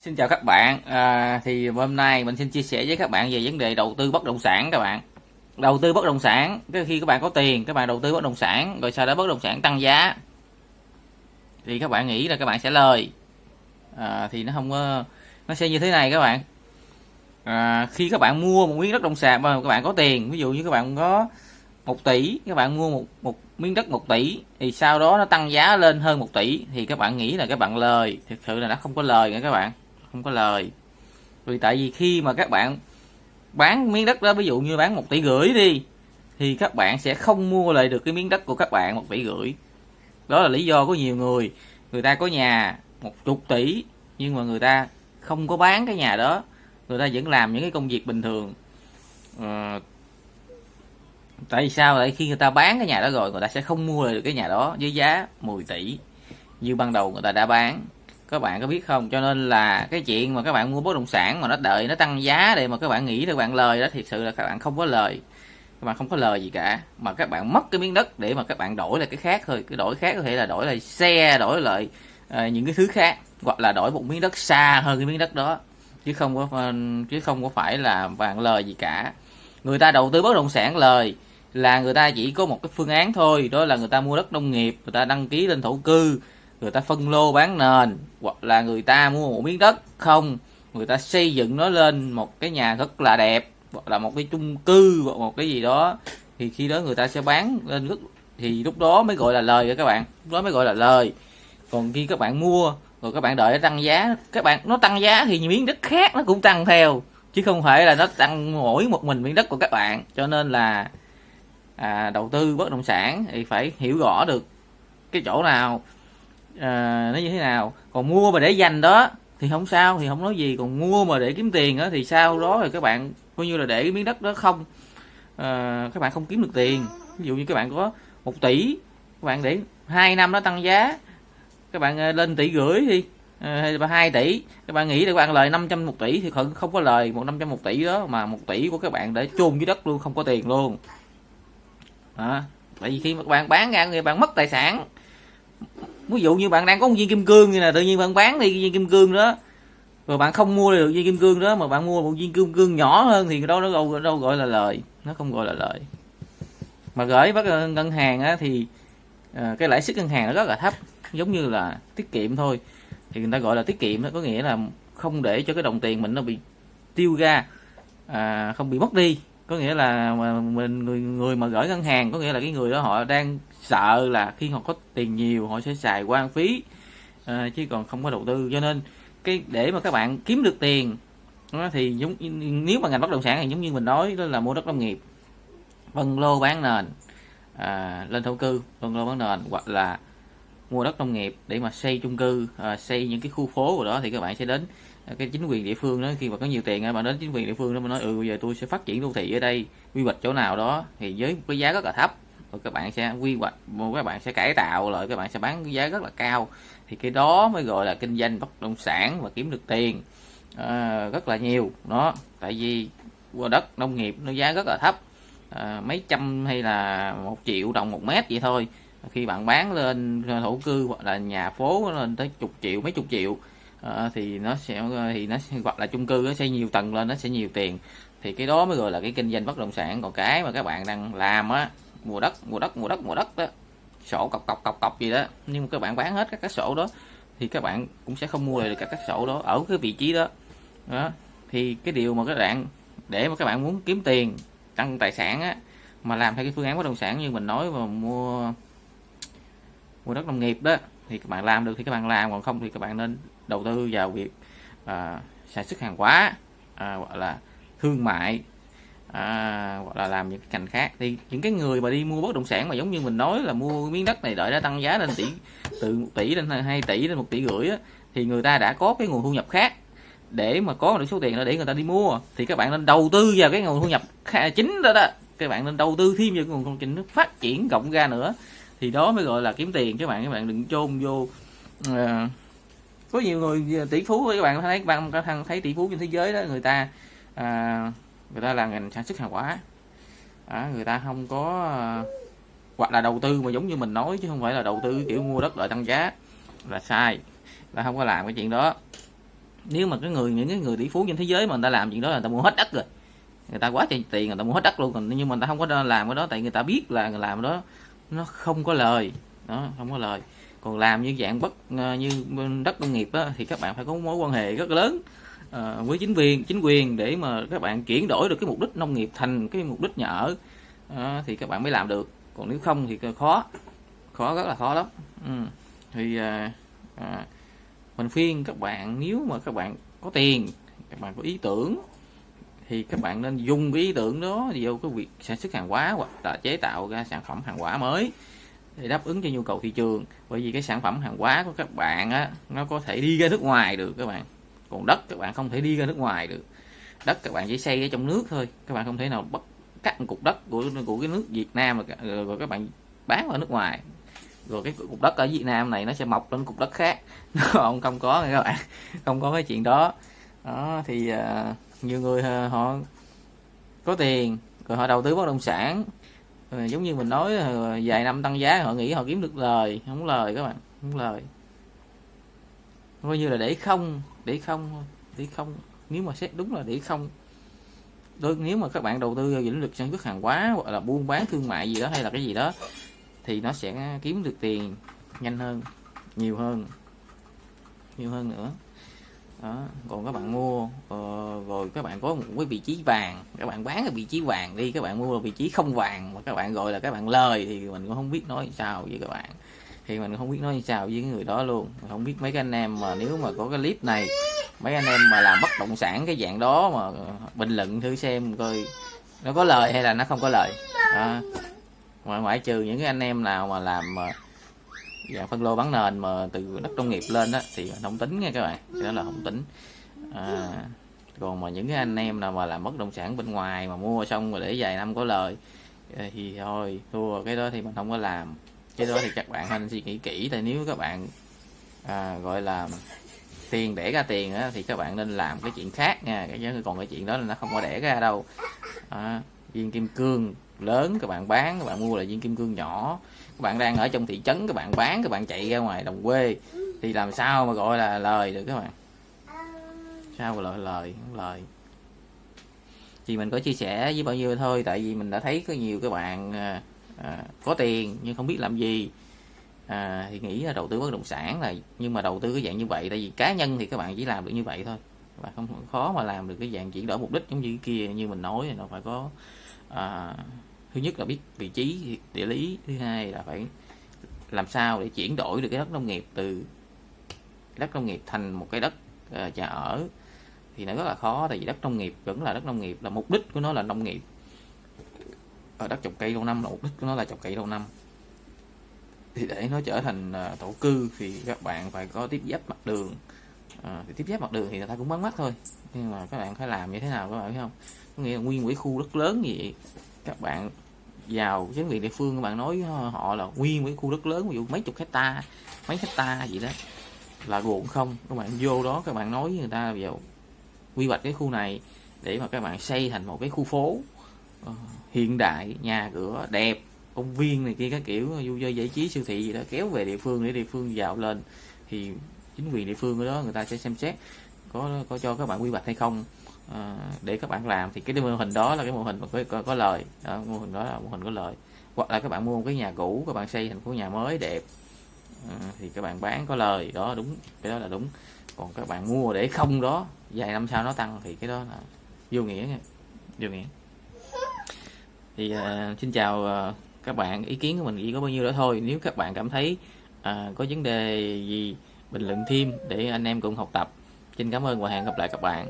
Xin chào các bạn, à, thì hôm nay mình xin chia sẻ với các bạn về vấn đề đầu tư bất động sản các bạn. Đầu tư bất động sản, cái khi các bạn có tiền, các bạn đầu tư bất động sản, rồi sau đó bất động sản tăng giá, thì các bạn nghĩ là các bạn sẽ lời. À, thì nó không có, nó sẽ như thế này các bạn. À, khi các bạn mua một miếng đất động sản mà các bạn có tiền, ví dụ như các bạn có 1 tỷ, các bạn mua một một miếng đất 1 tỷ, thì sau đó nó tăng giá lên hơn 1 tỷ, thì các bạn nghĩ là các bạn lời, thực sự là nó không có lời nữa các bạn không có lời. Vì tại vì khi mà các bạn bán miếng đất đó ví dụ như bán một tỷ rưỡi đi thì các bạn sẽ không mua lại được cái miếng đất của các bạn một tỷ rưỡi. Đó là lý do của nhiều người. Người ta có nhà một chục tỷ nhưng mà người ta không có bán cái nhà đó. Người ta vẫn làm những cái công việc bình thường. À, tại vì sao lại khi người ta bán cái nhà đó rồi người ta sẽ không mua lại được cái nhà đó với giá 10 tỷ như ban đầu người ta đã bán các bạn có biết không? Cho nên là cái chuyện mà các bạn mua bất động sản mà nó đợi nó tăng giá để mà các bạn nghĩ là các bạn lời đó thiệt sự là các bạn không có lời. Các bạn không có lời gì cả. Mà các bạn mất cái miếng đất để mà các bạn đổi lại cái khác thôi. Cái đổi khác có thể là đổi lại xe đổi lại uh, những cái thứ khác hoặc là đổi một miếng đất xa hơn cái miếng đất đó. Chứ không có ờ, chứ không có phải là bạn lời gì cả. Người ta đầu tư bất động sản lời là người ta chỉ có một cái phương án thôi. Đó là người ta mua đất nông nghiệp người ta đăng ký lên thổ cư người ta phân lô bán nền hoặc là người ta mua một miếng đất. Không người ta xây dựng nó lên một cái nhà rất là đẹp hoặc là một cái chung cư hoặc một cái gì đó. Thì khi đó người ta sẽ bán lên rất thì lúc đó mới gọi là lời các bạn. Lúc đó mới gọi là lời. Còn khi các bạn mua rồi các bạn đợi nó tăng giá các bạn nó tăng giá thì miếng đất khác nó cũng tăng theo. Chứ không phải là nó tăng mỗi một mình miếng đất của các bạn. Cho nên là à, đầu tư bất động sản thì phải hiểu rõ được cái chỗ nào à, nó như thế nào? Còn mua mà để dành đó thì không sao thì không nói gì. Còn mua mà để kiếm tiền đó thì sau đó thì các bạn coi như là để cái miếng đất đó không à, các bạn không kiếm được tiền. Ví dụ như các bạn có một tỷ các bạn để hai năm nó tăng giá các bạn à, lên tỷ rưỡi đi à, hay là hai tỷ. Các bạn nghĩ là các bạn lời 500 một tỷ thì không không có lời một năm trăm một tỷ đó mà một tỷ của các bạn để chôn dưới đất luôn không có tiền luôn. À, tại vì khi mà các bạn bán ra người bạn mất tài sản ví dụ như bạn đang có một viên kim cương như là tự nhiên bạn bán đi viên kim cương đó. Rồi bạn không mua được viên kim cương đó mà bạn mua một viên kim cương nhỏ hơn thì đâu nó đâu, đâu gọi là lời. Nó không gọi là lời. Mà gửi bắt ngân hàng á, thì à, cái lãi suất ngân hàng nó rất là thấp giống như là tiết kiệm thôi. Thì người ta gọi là tiết kiệm đó có nghĩa là không để cho cái đồng tiền mình nó bị tiêu ra à, không bị mất đi. Có nghĩa là mình người người mà gửi ngân hàng có nghĩa là cái người đó họ đang sợ là khi họ có tiền nhiều họ sẽ xài quan phí à, chứ còn không có đầu tư. Cho nên cái để mà các bạn kiếm được tiền thì giống nếu mà ngành bất động sản thì giống như mình nói đó là mua đất nông nghiệp phân lô bán nền à, lên thổ cư phân lô bán nền hoặc là mua đất nông nghiệp để mà xây chung cư à, xây những cái khu phố của đó thì các bạn sẽ đến à, cái chính quyền địa phương đó. Khi mà có nhiều tiền bạn đến chính quyền địa phương đó mà nói ừ bây giờ tôi sẽ phát triển đô thị ở đây quy hoạch chỗ nào đó. Thì với cái giá rất là thấp rồi các bạn sẽ quy hoạch các bạn sẽ cải tạo lại các bạn sẽ bán giá rất là cao. Thì cái đó mới gọi là kinh doanh bất động sản và kiếm được tiền à, rất là nhiều. Đó tại vì qua đất nông nghiệp nó giá rất là thấp à, mấy trăm hay là một triệu đồng một mét vậy thôi. Khi bạn bán lên thổ cư hoặc là nhà phố lên tới chục triệu mấy chục triệu à, thì nó sẽ thì nó hoặc là chung cư nó sẽ nhiều tầng lên nó sẽ nhiều tiền. Thì cái đó mới gọi là cái kinh doanh bất động sản. Còn cái mà các bạn đang làm á mua đất mua đất mua đất mua đất đó. Sổ cọc cọc cọc cọc gì đó. Nhưng mà các bạn bán hết các cái sổ đó thì các bạn cũng sẽ không mua được các cái sổ đó ở cái vị trí đó. Đó. Thì cái điều mà các bạn để mà các bạn muốn kiếm tiền tăng tài sản á mà làm theo cái phương án bất động sản như mình nói mà mua mua đất nông nghiệp đó thì các bạn làm được thì các bạn làm còn không thì các bạn nên đầu tư vào việc à, sản xuất hàng hóa à, gọi là thương mại à, hoặc là làm những cái ngành khác. Thì những cái người mà đi mua bất động sản mà giống như mình nói là mua miếng đất này đợi nó tăng giá lên tỷ từ 1 tỷ lên 2 tỷ lên một tỷ rưỡi á, thì người ta đã có cái nguồn thu nhập khác để mà có được số tiền đó để người ta đi mua. Thì các bạn nên đầu tư vào cái nguồn thu nhập chính đó đó. Các bạn nên đầu tư thêm vào cái nguồn công trình nó phát triển rộng ra nữa. Thì đó mới gọi là kiếm tiền. Các bạn các bạn đừng chôn vô à, có nhiều người ờ, tỷ phú các bạn thấy các bạn thấy tỷ phú trên thế giới đó người ta à, người ta là ngành sản xuất hàng hóa. À, người ta không có ờ, hoặc là đầu tư mà giống như mình nói chứ không phải là đầu tư kiểu mua đất đợi tăng giá là sai. Là không có làm cái chuyện đó. Nếu mà cái người những cái người tỷ phú trên thế giới mà người ta làm chuyện đó là người ta mua hết đất rồi. Người ta quá trời tiền người ta mua hết đất luôn còn nhưng mà người ta không có làm cái đó tại người ta biết là người làm đó nó không có lời. Nó không có lời. Còn làm như dạng bất ờ, như đất nông nghiệp đó, thì các bạn phải có mối quan hệ rất lớn. À, với chính quyền chính quyền để mà các bạn chuyển đổi được cái mục đích nông nghiệp thành cái mục đích nhà ở à, thì các bạn mới làm được. Còn nếu không thì khó khó rất là khó lắm. Ừ. thì à, à, mình khuyên các bạn nếu mà các bạn có tiền các bạn có ý tưởng thì các bạn nên dùng cái ý tưởng đó vô cái việc sản xuất hàng hóa hoặc là chế tạo ra sản phẩm hàng hóa mới để đáp ứng cho nhu cầu thị trường. Bởi vì cái sản phẩm hàng hóa của các bạn á nó có thể đi ra nước ngoài được các bạn còn đất các bạn không thể đi ra nước ngoài được. Đất các bạn chỉ xây ở trong nước thôi. Các bạn không thể nào bắt cắt một cục đất của của cái nước Việt Nam rồi, rồi các bạn bán ở nước ngoài. Rồi cái cục đất ở Việt Nam này nó sẽ mọc lên cục đất khác. Nó không không có các bạn. Không có cái chuyện đó. Đó thì uh, nhiều người uh, họ có tiền rồi họ đầu tư bất động sản. Rồi, giống như mình nói uh, vài năm tăng giá họ nghĩ họ kiếm được lời không lời các bạn không lời. Coi như là để không để không để không. Nếu mà xét đúng là để không. Đôi nếu mà các bạn đầu tư vào lĩnh vực sản xuất hàng hóa hoặc là buôn bán thương mại gì đó hay là cái gì đó thì nó sẽ kiếm được tiền nhanh hơn nhiều hơn nhiều hơn nữa. Đó còn các bạn mua uh, rồi các bạn có một cái vị trí vàng các bạn bán ở vị trí vàng đi các bạn mua vị trí không vàng mà các bạn gọi là các bạn lời thì mình cũng không biết nói sao với các bạn thì mình không biết nói như sao với người đó luôn. Mình không biết mấy cái anh em mà nếu mà có cái clip này mấy anh em mà làm bất động sản cái dạng đó mà bình luận thử xem coi nó có lời hay là nó không có lời. À, ngoại ngoại trừ những cái anh em nào mà làm mà dạng phân lô bán nền mà từ đất nông nghiệp lên đó thì không tính nha các bạn. Cái đó là không tính. À, còn mà những cái anh em nào mà làm bất động sản bên ngoài mà mua xong rồi để vài năm có lời thì thôi thua cái đó thì mình không có làm cái đó thì các bạn nên suy nghĩ kỹ tại nếu các bạn à, gọi là tiền để ra tiền á, thì các bạn nên làm cái chuyện khác nha. Cái còn cái chuyện đó là nó không có để ra đâu. À, viên kim cương lớn các bạn bán các bạn mua là viên kim cương nhỏ. Các bạn đang ở trong thị trấn các bạn bán các bạn chạy ra ngoài đồng quê. Thì làm sao mà gọi là lời được các bạn? Sao mà lời lời lời? Thì mình có chia sẻ với bao nhiêu thôi tại vì mình đã thấy có nhiều các bạn à, à, có tiền nhưng không biết làm gì. À, thì nghĩ là đầu tư bất động sản là nhưng mà đầu tư cái dạng như vậy tại vì cá nhân thì các bạn chỉ làm được như vậy thôi. Và không khó mà làm được cái dạng chuyển đổi mục đích giống như cái kia như mình nói nó phải có à, thứ nhất là biết vị trí địa lý thứ hai là phải làm sao để chuyển đổi được cái đất nông nghiệp từ đất nông nghiệp thành một cái đất uh, nhà ở. Thì nó rất là khó tại vì đất nông nghiệp vẫn là đất nông nghiệp là mục đích của nó là nông nghiệp ở đất trồng cây lâu năm là mục đích của nó là trồng cây lâu năm. Thì để nó trở thành ờ, thổ cư thì các bạn phải có tiếp giáp mặt đường. À, thì tiếp giáp mặt đường thì người ta cũng bắn mắt thôi. Nhưng mà các bạn phải làm như thế nào các bạn biết không? Có nghĩa là nguyên một cái khu đất lớn như vậy các bạn vào chính quyền địa phương các bạn nói họ là nguyên một cái khu đất lớn ví dụ mấy chục hecta mấy hecta gì đó là ruộng không. Các bạn vô đó các bạn nói với người ta vào quy hoạch cái khu này để mà các bạn xây thành một cái khu phố. Ờ, hiện đại nhà cửa đẹp công viên này kia các kiểu vui chơi giải trí siêu thị gì đó kéo về địa phương để địa phương dạo lên. Thì chính quyền địa phương ở đó người ta sẽ xem xét có có cho các bạn quy hoạch hay không. À, để các bạn làm thì cái mô hình đó là cái mô hình mà có, có, có lời. Đó, mô hình đó là mô hình có lời. Hoặc là các bạn mua một cái nhà cũ các bạn xây thành phố nhà mới đẹp. À, thì các bạn bán có lời đó đúng cái đó là đúng. Còn các bạn mua để không đó vài năm sau nó tăng thì cái đó là vô nghĩa nha vô nghĩa thì uh, xin chào uh, các bạn. Ý kiến của mình chỉ có bao nhiêu đó thôi. Nếu các bạn cảm thấy uh, có vấn đề gì bình luận thêm để anh em cùng học tập. Xin cảm ơn và hẹn gặp lại các bạn.